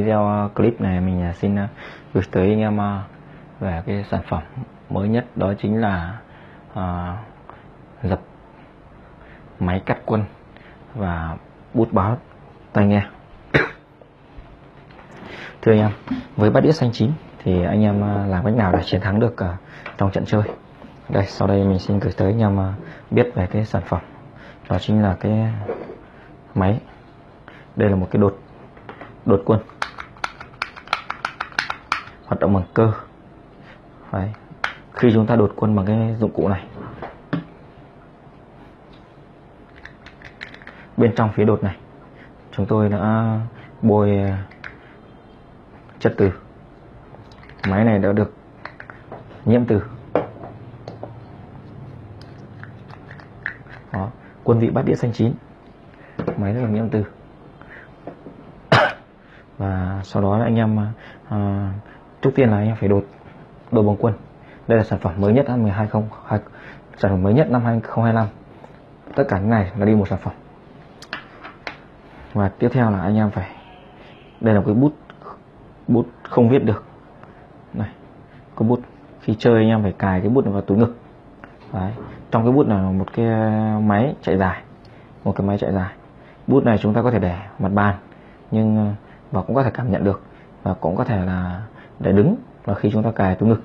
video ờ, clip này mình ờ, xin ờ, gửi tới anh em về cái sản phẩm mới nhất đó chính là à, dập máy cắt quân và bút báo tai nghe. Thưa anh em với bát đĩa xanh chín thì anh em làm cách nào để chiến thắng được trong trận chơi? Đây sau đây mình xin gửi tới anh em biết về cái sản phẩm. Đó chính là cái máy. Đây là một cái đột đột quân hoạt động bằng cơ. Đấy. khi chúng ta đột quân bằng cái dụng cụ này. Bên trong phía đột này chúng tôi đã bôi à, chất từ. Máy này đã được nhiễm từ. Đó. quân vị bát đĩa xanh chín. Máy rất là nhiễm từ. Và sau đó anh em à, trước tiên là anh em phải đột đột bằng quân. Đây là sản phẩm mới nhất năm 2020 sản phẩm mới nhất năm 2025 tất cả những này là đi một sản phẩm. Và tiếp theo là anh em phải, đây là cái bút bút không viết được. Này, có bút, khi chơi anh em phải cài cái bút vào túi ngực. Đấy. trong cái bút này là một cái máy chạy dài, một cái máy chạy dài. Bút này chúng ta có thể để mặt bàn, nhưng ờ, và cũng có thể cảm nhận được, và cũng có thể là để đứng là khi chúng ta cài túi ngực.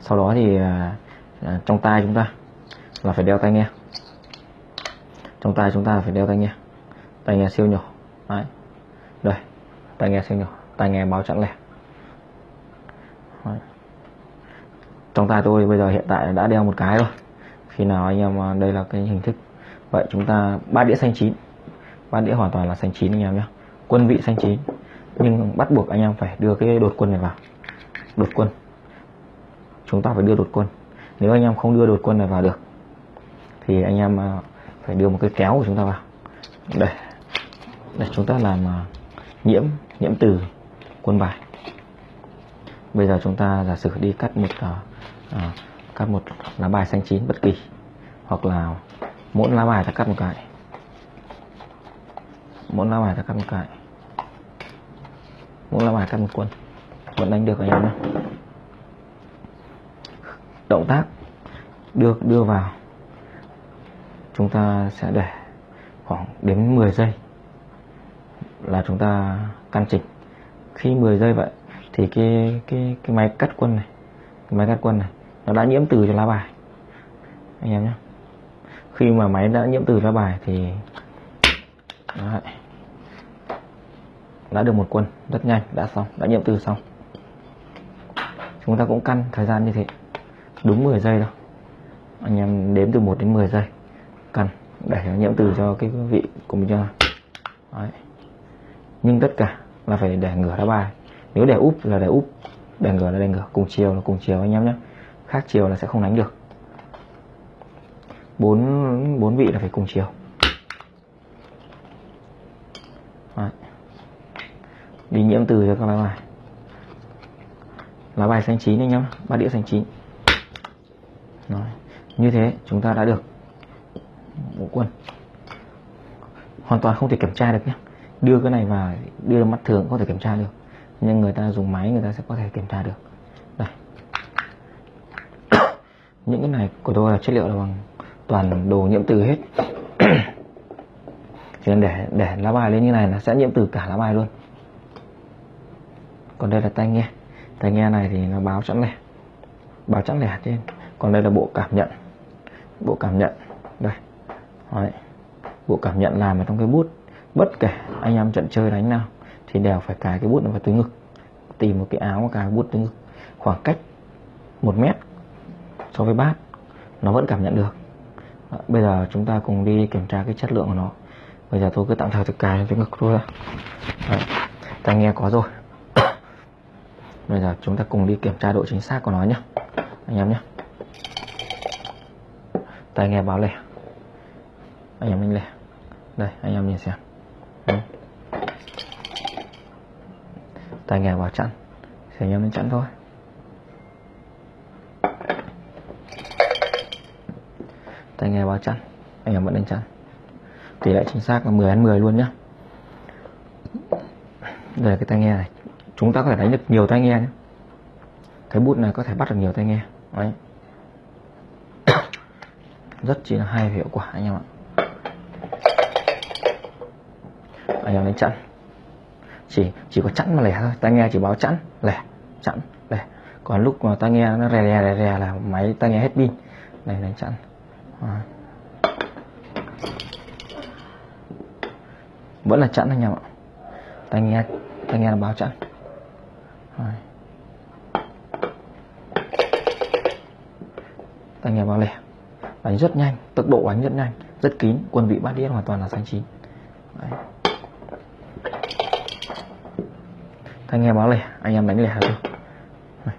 Sau đó thì à, à trong tay chúng ta là phải đeo tai nghe. Trong tay chúng ta phải đeo tai nghe. Tai nghe siêu nhỏ Đấy. đây tai nghe siêu nhỏ tai nghe báo chẵn lẻ. Đấy. trong tay tôi bây giờ hiện tại đã đeo một cái rồi. Khi nào anh em à, đây là cái hình thức. Vậy chúng ta ba đĩa xanh chín. Ba đĩa hoàn toàn là xanh chín anh em nhé. Quân vị xanh chín. Nhưng bắt buộc anh em phải đưa cái đột quân này vào đột quân. Chúng ta phải đưa đột quân. Nếu anh em không đưa đột quân này vào được thì anh em à, phải đưa một cái kéo của chúng ta vào. Đây. Để chúng ta làm à, nhiễm nhiễm từ quân bài. Bây giờ chúng ta giả sử đi cắt một uh, cắt một lá bài xanh chín bất kỳ hoặc là mỗi lá bài ta cắt một cái. Mỗi lá bài ta cắt một cái. Mỗi lá bài cắt một quân vẫn đánh được anh em nhé động tác đưa đưa vào. Chúng ta sẽ để khoảng đến 10 giây là chúng ta căn chỉnh. Khi 10 giây vậy thì cái cái cái máy cắt quân này cái máy cắt quân này nó đã nhiễm từ cho lá bài. Anh em nhé. Khi mà máy đã nhiễm từ lá bài thì Đấy. đã được một quân rất nhanh, đã xong, đã nhiễm từ xong chúng ta cũng căn thời gian như thế. Đúng 10 giây đâu anh em đếm từ 1 đến 10 giây. Căn. Để nhiễm từ cho cái vị của mình cho Đấy. nhưng tất cả là phải để ngửa đá bài. Nếu để úp là để úp. Để ngửa là để ngửa. Cùng chiều là cùng chiều anh em nhé. Khác chiều là sẽ không đánh được. Bốn bốn vị là phải cùng chiều. Đấy. đi nhiễm từ cho các lá bài lá bài xanh chín anh em, ba đĩa xanh chín. Rồi. như thế chúng ta đã được ngũ quân. Hoàn toàn không thể kiểm tra được nhé. Đưa cái này vào, đưa mắt thường có thể kiểm tra được. Nhưng người ta dùng máy người ta sẽ có thể kiểm tra được. Đây. Những cái này của tôi là chất liệu là bằng toàn đồ nhiễm từ hết. Chỉ cần để để lá bài lên như này là sẽ nhiễm từ cả lá bài luôn. Còn đây là tay nghe tai nghe này thì nó báo chẵn lẻ báo chẵn lẻ trên còn đây là bộ cảm nhận. Bộ cảm nhận. Đây. Đấy. bộ cảm nhận làm ở trong cái bút. Bất kể anh em trận chơi đánh nào, thì đều phải cài cái bút vào túi ngực. Tìm một cái áo cài bút túi ngực. Khoảng cách một mét so với bát, nó vẫn cảm nhận được. Bây giờ chúng ta cùng đi kiểm tra cái chất lượng của nó. Bây giờ tôi cứ tạm thời thực cài túi ngực thôi tai nghe có rồi bây giờ chúng ta cùng đi kiểm tra độ chính xác của nó nhé. Anh em nhé. Tai nghe báo lẻ. Anh em anh lẻ. Đây, anh em nhìn xem. Tai nghe báo chặn. Thì anh em nên chặn thôi. Tai nghe báo chặn. Anh em vẫn nên chặn. Tỷ lệ chính xác là 10 ăn 10 luôn nhá đây là cái tai nghe này chúng ta có thể đánh được nhiều tai nghe nhé. Cái bút này có thể bắt được nhiều tai nghe. Đấy. Rất chỉ là hay và hiệu quả anh em ạ. Anh em đánh chặn chỉ chỉ có chặn mà lẻ thôi. Tai nghe chỉ báo chặn lẻ chặn lẻ. Còn lúc mà tai nghe nó rè rè rè rè là máy tai nghe hết pin. Này, đánh chặn à. vẫn là chặn anh em ạ. Tai nghe tai nghe là báo chặn rồi. tai nghe báo lẻ đánh rất nhanh, tốc độ đánh rất nhanh, rất kín, quân vị bát đĩa hoàn toàn là xanh chín. Đấy. tai nghe báo lẻ anh em đánh lẻ thôi tay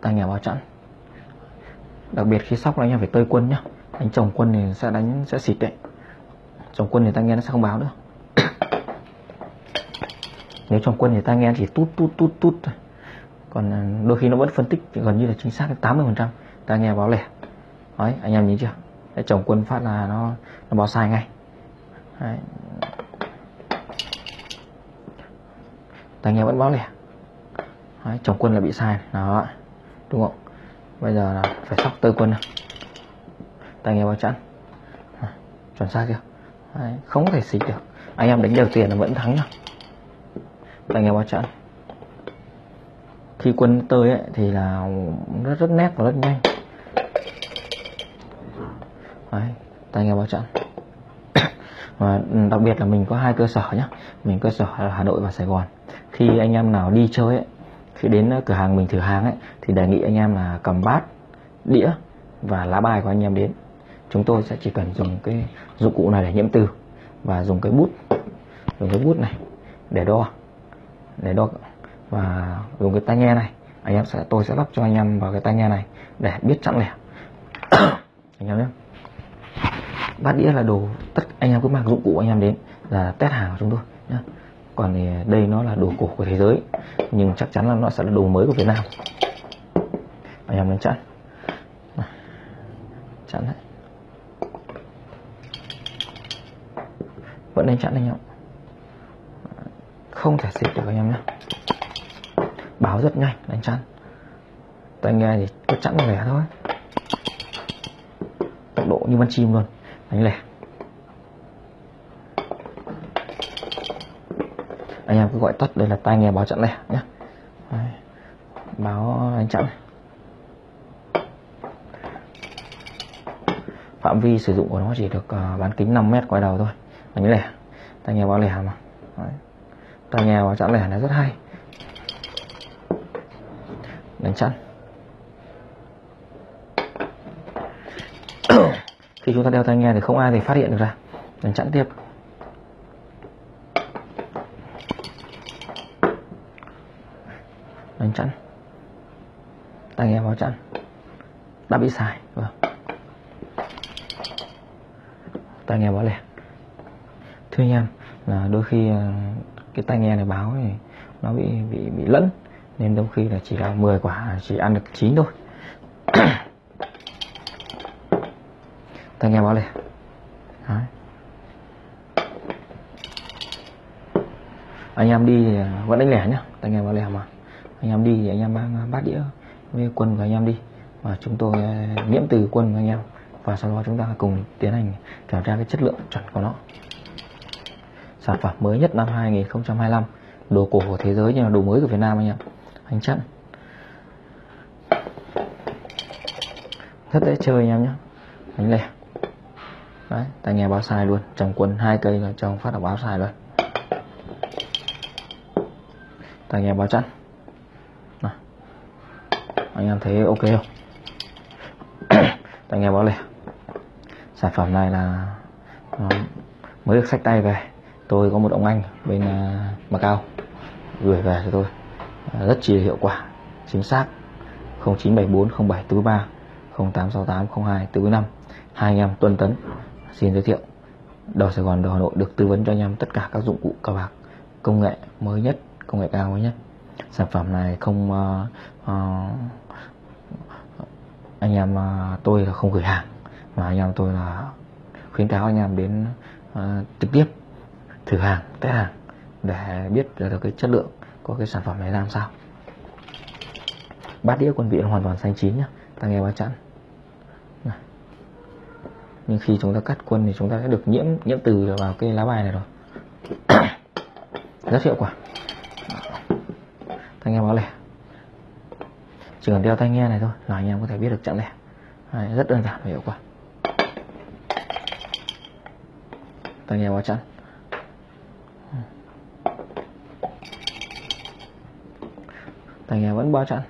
tai nghe báo chặn. Đặc biệt khi sóc là anh em phải tơi quân nhá. Đánh chồng quân thì sẽ đánh, sẽ xịt đấy. Chồng quân thì tay nghe nó sẽ không báo nữa nếu chồng quân thì tai nghe chỉ tút tút tút tút. Thôi còn à, đôi khi nó vẫn phân tích thì gần như là chính xác đến 80 phần trăm. Tai nghe báo lẻ. Đấy anh em nhìn chưa? Để chồng quân phát là nó nó báo sai ngay. Đấy. tai nghe vẫn báo lẻ. Đấy, chồng quân là bị sai. Đó đúng không? Bây giờ là phải sóc tơi quân. Này tai nghe báo chẵn. Chuẩn xác chưa? Đấy, không có thể xịt được. Anh em đánh đều tiền là vẫn thắng nhá tai nghe báo chẵn khi quân tơi ấy, thì là rất rất nét và rất nhanh. Đấy, tai nghe báo chẵn và đặc biệt là mình có hai cơ sở nhé, mình cơ sở là Hà Nội và Sài Gòn. Khi anh em nào đi chơi ấy, khi đến cửa hàng mình thử hàng ấy thì đề nghị anh em là cầm bát đĩa và lá bài của anh em đến. Chúng tôi sẽ chỉ cần dùng cái dụng cụ này để nhiễm từ và dùng cái bút dùng cái bút này để đo để đo và dùng cái tai nghe này. Anh em sẽ tôi sẽ lắp cho anh em vào cái tai nghe này để biết chặn lẻ. Anh em nhé. Bát đĩa là đồ tất anh em cứ mang dụng cụ anh em đến là test hàng của chúng tôi nhé. Còn thì đây nó là đồ cổ của thế giới, nhưng chắc chắn là nó sẽ là đồ mới của Việt Nam. Anh em đánh chặn. Chặn đấy. Vẫn nên chặn anh em không thể xịt được anh em nhé. Báo rất nhanh đánh chặn tai nghe thì cứ chặn lẻ thôi. Tốc độ như bắn chim luôn đánh lẻ. Anh em cứ gọi tắt đây là tai nghe báo chặn lẻ nhé. Đấy. báo đánh chặn. Phạm vi sử dụng của nó chỉ được uh, bán kính 5 mét quay đầu thôi. Đánh lẻ. Tai nghe báo lẻ mà. Đấy tòa nghe báo chặn lẻ là rất hay. Đánh chặn. Khi chúng ta đeo tai nghe thì không ai thì phát hiện được ra. Đánh chặn tiếp. Đánh chặn. Tai nghe báo chặn. Đã bị xài. Vâng. Tai nghe báo lẻ thưa anh em, là đôi khi ờ, cái tai nghe này báo thì nó bị bị bị lẫn. Nên đôi khi là chỉ là 10 quả, chỉ ăn được 9 thôi. Tai nghe báo này Đấy. anh em đi thì vẫn đánh lẻ nhá. Tai nghe báo lẻ mà. Anh em đi thì anh em mang bát đĩa với quân của anh em đi. Và chúng tôi à, nhiễm từ quân của anh em. Và sau đó chúng ta cùng tiến hành kiểm tra cái chất lượng chuẩn của nó sản phẩm mới nhất năm 2025 đồ cổ của thế giới nhưng là đồ mới của Việt Nam anh em anh chặn. Rất dễ chơi anh em nhé. Đánh lẻ. Đấy tai nghe báo sai luôn. Trồng quân hai cây là trồng phát là báo sai luôn. Tai nghe báo chặn. Nào. anh em thấy ok không? Tai nghe báo lẻ. Sản phẩm này là ờ, mới được sách tay về tôi có một ông anh bên à, Macau gửi về cho tôi. À, rất chi hiệu quả chính xác. 0974 0743 0868 02 45 hai anh em Tuân Tấn xin giới thiệu. Đầu Sài Gòn đầu Hà Nội được tư vấn cho anh em tất cả các dụng cụ cờ bạc công nghệ mới nhất công nghệ cao mới nhất. Sản phẩm này không uh, uh, anh em uh, tôi là không gửi hàng mà anh em tôi là khuyến cáo anh em đến uh, trực tiếp thử hàng test hàng để biết được cái chất lượng của cái sản phẩm này làm sao. Bát đĩa quân vị hoàn toàn xanh chín nhá ta nghe chặn. chẵn nhưng khi chúng ta cắt quân thì chúng ta sẽ được nhiễm nhiễm từ vào cái lá bài này rồi. Rất hiệu quả. Tai nghe báo lẻ. Chỉ cần đeo tai nghe này thôi là anh em có thể biết được chặn lẻ. Đấy, rất đơn giản và hiệu quả. Tai nghe báo chặn. Tai nghe vẫn báo chặn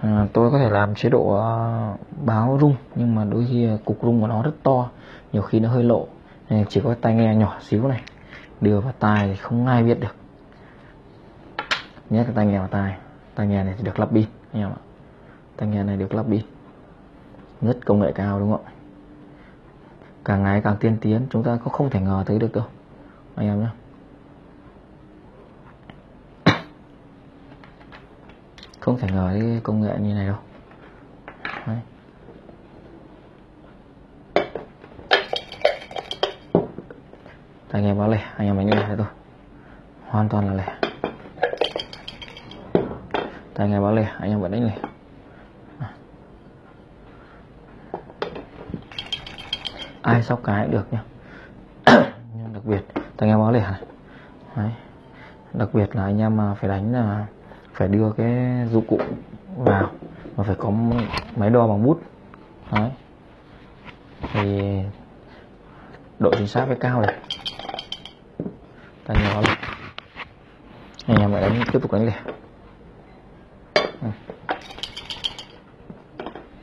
à, tôi có thể làm chế độ ờ, báo rung nhưng mà đôi khi ờ, cục rung của nó rất to nhiều khi nó hơi lộ. Nên chỉ có tai nghe nhỏ xíu này. Đưa vào tai thì không ai biết được. Nhét cái tai nghe vào tai. Tai nghe này thì được lắp pin anh em ạ. Tai nghe này được lắp pin. Rất công nghệ cao đúng không ạ? Càng ngày càng tiên tiến, chúng ta cũng không thể ngờ tới được đâu. Anh em nhé. Không thể ngờ cái công nghệ như này đâu. Đấy. anh em báo lẻ anh em đánh lẻ thôi. Hoàn toàn là lẻ anh em báo lẻ anh em vẫn đánh lẻ ai sóc cái cũng được nhá nhưng đặc biệt anh em báo lẻ này Đấy. đặc biệt là anh em mà phải đánh là phải đưa cái dụng cụ vào mà phải có máy đo bằng bút Đấy. thì độ chính xác phải cao này ta nhỏ lên anh em lại đánh, tiếp tục đánh lẻ ừ.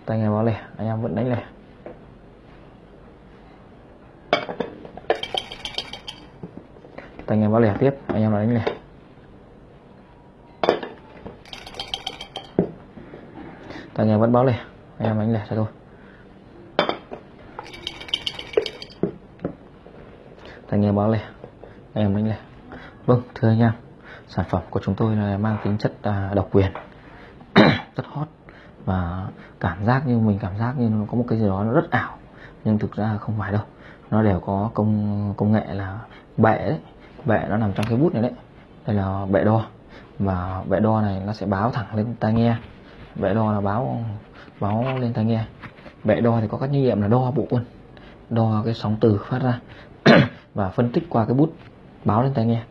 tay nghe báo lẻ, anh em vẫn đánh lẻ tay em báo lẻ tiếp. Anh em đánh lẻ. Tay nghe vẫn báo lẻ. Anh em đánh lẻ cho thôi tay em báo lẻ. Anh em đánh lẻ. Vâng thưa anh em. Sản phẩm của chúng tôi là mang tính chất à, độc quyền. Rất hot. Và cảm giác như mình cảm giác như nó có một cái gì đó nó rất ảo. Nhưng thực ra không phải đâu. Nó đều có công công nghệ là bệ đấy bệ nó nằm trong cái bút này đấy. Đây là bệ đo. Và bệ đo này nó sẽ báo thẳng lên tai nghe. Bệ đo là báo báo lên tai nghe. Bệ đo thì có các nhiệm nhiệm là đo bộ quân đo cái sóng từ phát ra. Và phân tích qua cái bút báo lên tai nghe.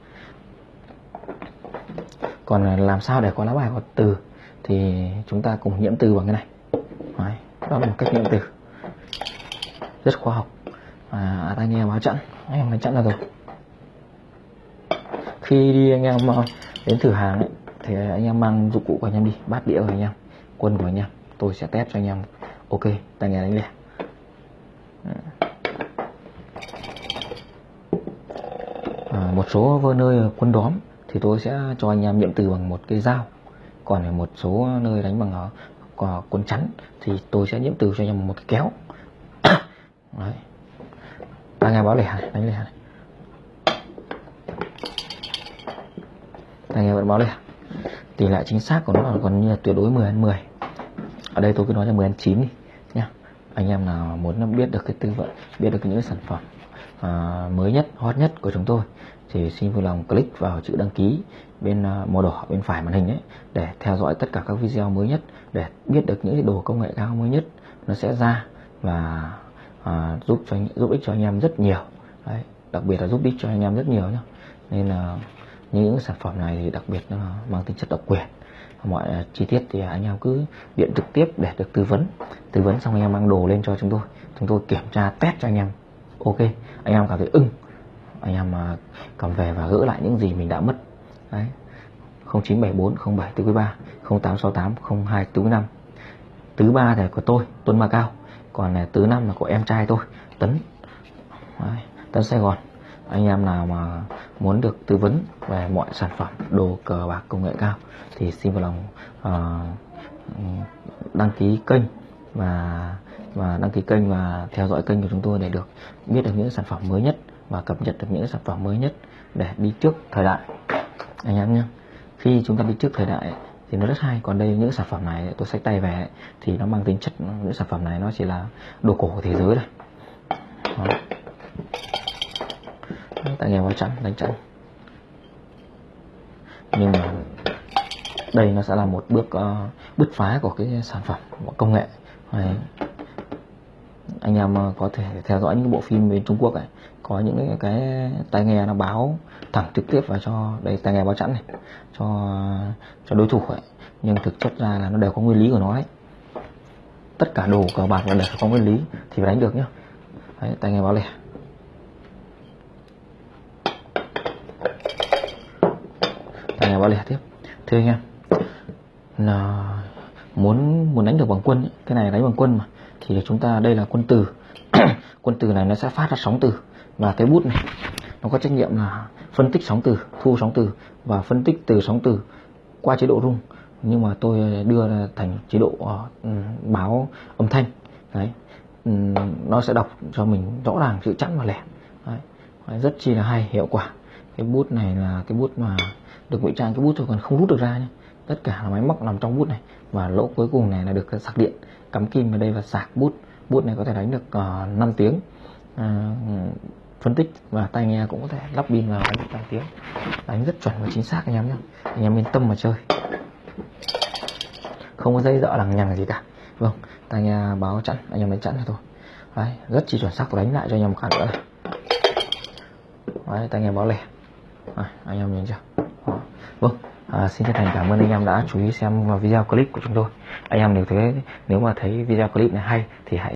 Còn à, làm sao để có lá bài có từ thì chúng ta cùng nhiễm từ bằng cái này. Đấy, đó là một cách nhiễm từ. Rất khoa học. Và tai nghe báo chặn anh em đánh chặn ra rồi khi đi anh em ờ, đến thử hàng ấy, thì anh em mang dụng cụ của anh em đi bát đĩa của anh em quân của anh em tôi sẽ test cho anh em. Ok tai nghe đánh lẻ à, ờ, một số nơi quân đóm thì tôi sẽ cho anh em nhiệm từ bằng một cái dao. Còn ở một số nơi đánh bằng ờ, uh, quân chắn thì tôi sẽ nhiễm từ cho anh em một cái kéo. Đấy. Ta nghe báo lẻ này đánh lẻ này. Anh em vẫn báo lẻ tỷ lệ chính xác của nó là còn như là tuyệt đối 10 ăn 10 ở đây tôi cứ nói là 10 ăn 9 đi nhá. Anh em nào muốn biết được cái tư vấn biết được những sản phẩm à, mới nhất hot nhất của chúng tôi thì xin vui lòng click vào chữ đăng ký bên à, màu đỏ bên phải màn hình ấy để theo dõi tất cả các video mới nhất để biết được những đồ công nghệ cao mới nhất nó sẽ ra và à, giúp cho giúp ích cho anh em rất nhiều. Đấy, đặc biệt là giúp ích cho anh em rất nhiều nhá, nên là những sản phẩm này thì đặc biệt nó mang tính chất độc quyền. Mọi à, chi tiết thì anh em cứ điện trực tiếp để được tư vấn. Tư vấn xong anh em mang đồ lên cho chúng tôi. Chúng tôi kiểm tra test cho anh em. Ok anh em cảm thấy ưng. Anh em mà cầm về và gỡ lại những gì mình đã mất. Đấy. 0974 07 tứ quý 3 0868 02 tứ quý 5 tứ ba thì của tôi Tuấn Ma Cao. Còn là tứ năm là của em trai tôi Tấn. Đấy, Tấn Sài Gòn anh em nào mà muốn được tư vấn về mọi sản phẩm đồ cờ bạc công nghệ cao thì xin vào lòng uh, đăng ký kênh và và đăng ký kênh và theo dõi kênh của chúng tôi để được biết được những sản phẩm mới nhất và cập nhật được những sản phẩm mới nhất để đi trước thời đại. Anh em nhé khi chúng ta đi trước thời đại thì nó rất hay. Còn đây những sản phẩm này tôi xách tay về thì nó mang tính chất những sản phẩm này nó chỉ là đồ cổ của thế giới thôi. Đó tại nghe vào trắng đánh chặn nhưng mà đây nó sẽ là một bước ờ, uh, bứt phá của cái sản phẩm của công nghệ Đấy. anh em ờ, có thể theo dõi những bộ phim bên Trung Quốc này, có những cái, cái tai nghe nó báo thẳng trực tiếp vào cho đây tai nghe báo chẵn này cho cho đối thủ ấy nhưng thực chất ra là nó đều có nguyên lý của nó ấy. tất cả đồ cờ bạc là đều có nguyên lý thì phải đánh được nhá đấy, tai nghe báo lẻ tai nghe báo lẻ tiếp. Thưa anh em là muốn muốn đánh được bằng quân ấy, cái này đánh bằng quân mà thì chúng ta đây là quân từ. Quân từ này nó sẽ phát ra sóng từ và cái bút này nó có trách nhiệm là phân tích sóng từ thu sóng từ và phân tích từ sóng từ qua chế độ rung. Nhưng mà tôi đưa thành chế độ uh, báo âm thanh. Đấy um, nó sẽ đọc cho mình rõ ràng chữ chẵn và lẻ. Đấy. rất chi là hay hiệu quả cái bút này là cái bút mà được ngụy trang cái bút thôi còn không rút được ra nhé tất cả là máy móc nằm trong bút này. Và lỗ cuối cùng này là được sạc điện cắm kim vào đây và sạc bút. Bút này có thể đánh được ờ, uh, 5 tiếng. Uh, phân tích và tai nghe cũng có thể lắp pin vào đánh được 5 tiếng. Đánh rất chuẩn và chính xác anh em nhé anh em yên tâm mà chơi. Không có dây dợ lằng nhằng gì cả. Vâng tai nghe báo chặn anh em đánh chặn thôi. Đấy, rất chi chuẩn xác đánh lại cho anh em một cái nữa này. Đấy, tai nghe báo lẻ à, anh em nhìn chưa? Vâng à, xin chân thành cảm ơn anh em đã chú ý xem video clip của chúng tôi. Anh em nếu thấy nếu mà thấy video clip này hay thì hãy